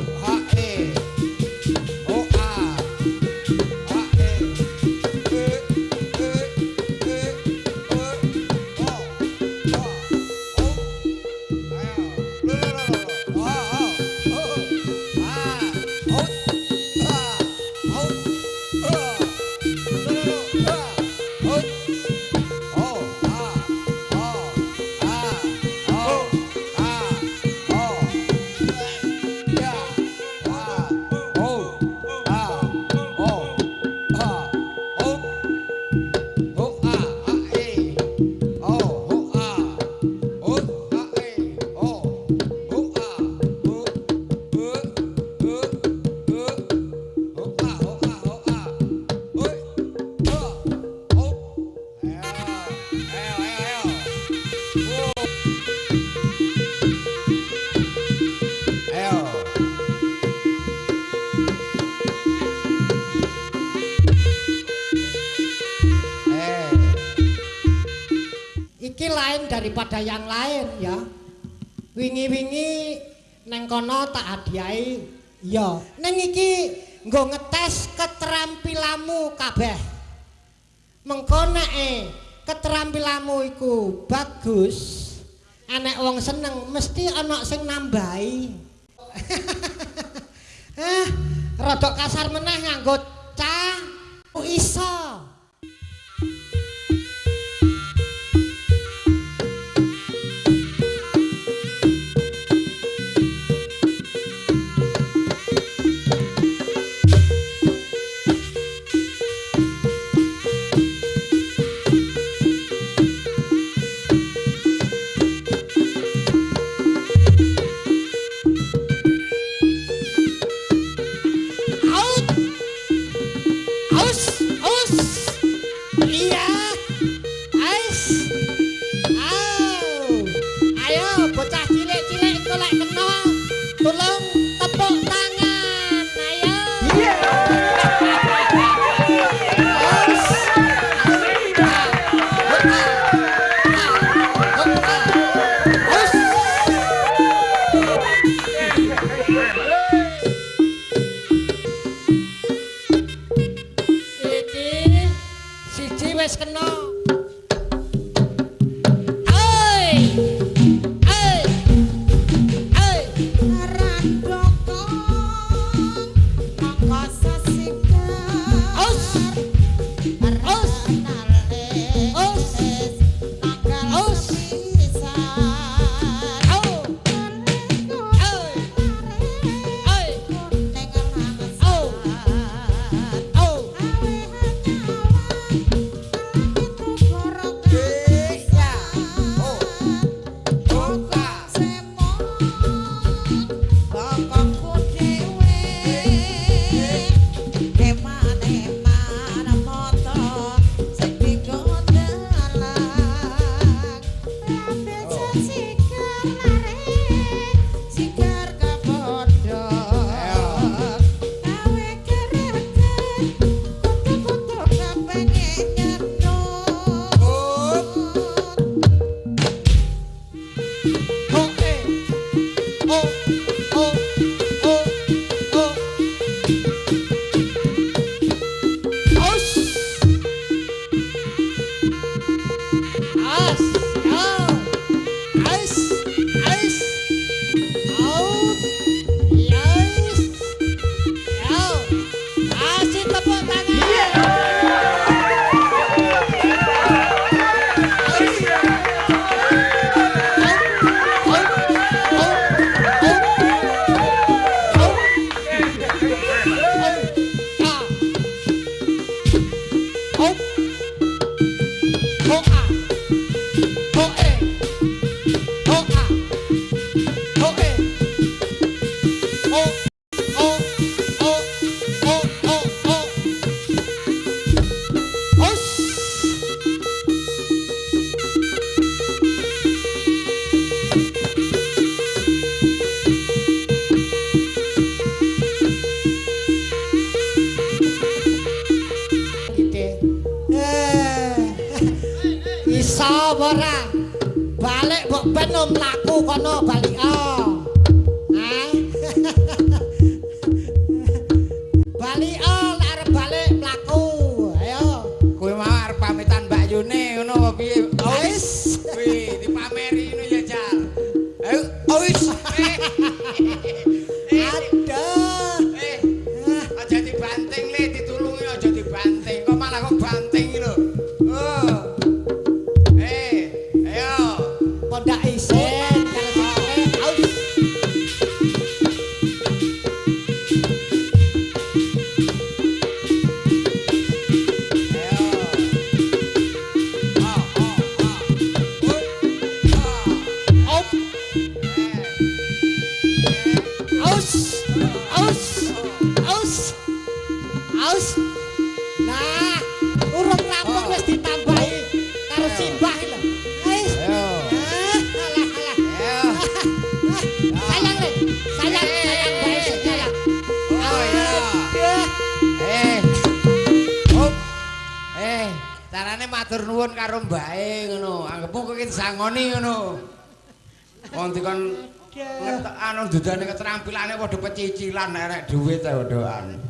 Ha! Daripada yang lain ya. Wingi-wingi neng kono tak hadiahi ya. Neng iki nggo ngetes keterampilanmu kabeh. Mengko nek keterampilanmu iku bagus, anek wong seneng mesti ana sing nambahi. eh, rada kasar meneh nganggo cah iso. sabar balik mbok ben mlaku kono balik. Ah. aus. Nah urung rampung wis ditambahi karo simbah iki lho. Ayo. Eh, alah alah. Ayo. Sayang sayang bae sayang ayo ya eh. Op eh. eh Carane matur nuwun karo mbake ngono. Anggepmu kok sangoni ngono. Wong dikon ngetok anu dudane keterampilane padha pecicilan erek dhuwit ae.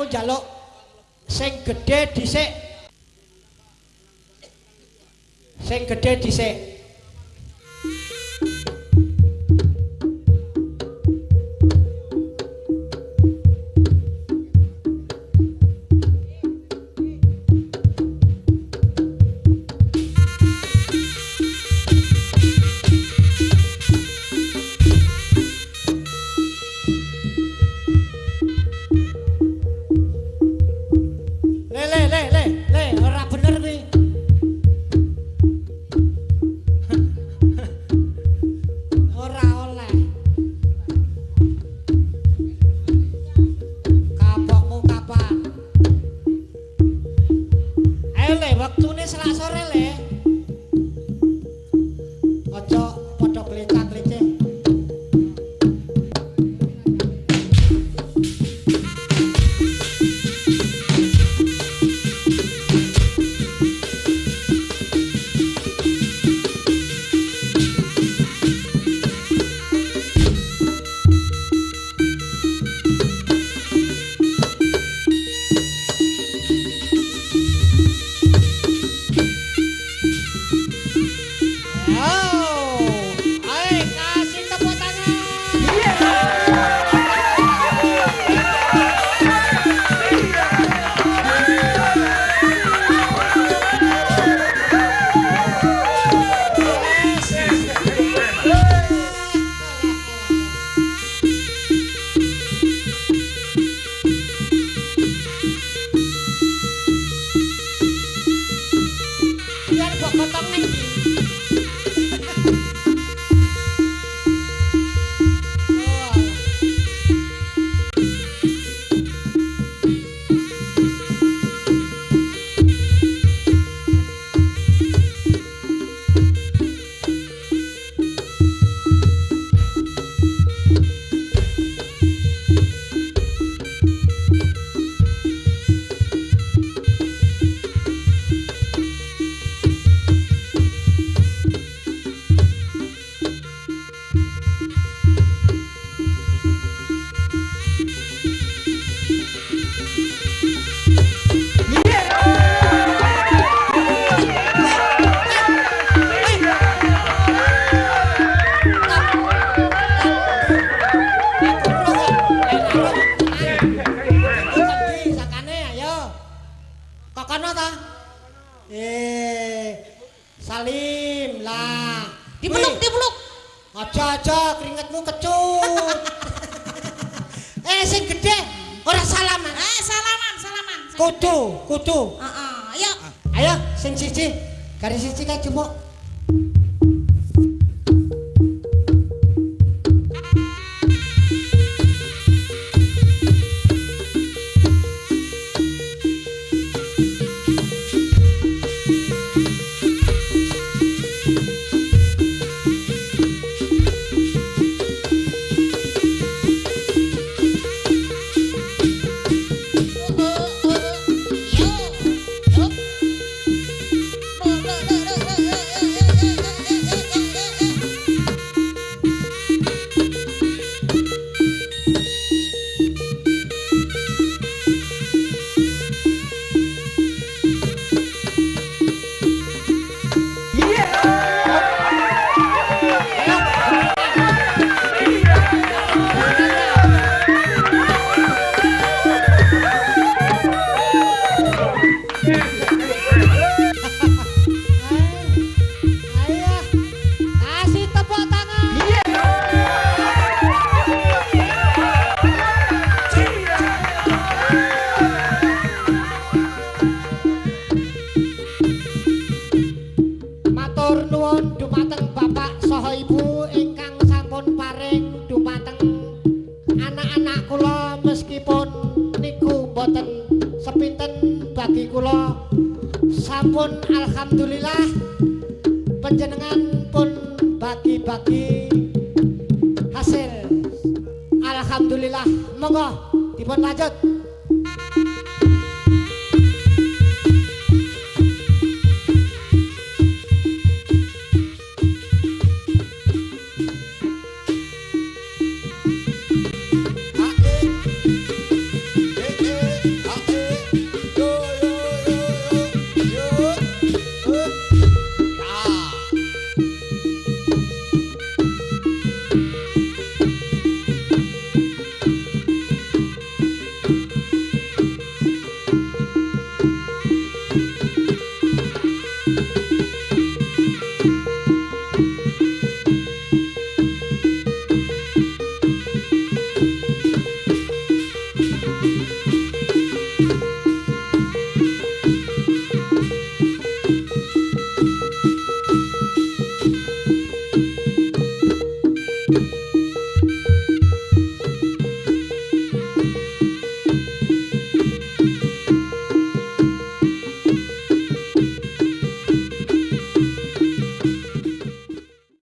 aku njaluk sing gedhe dhisik. Sing gedhe dhisik. jaja keringetmu kecut eh sing gede ora salaman. Eh salaman salaman. Kudu kudu. Uh -uh, ayo. Ayo sing cici garis cici kayak jemuk to my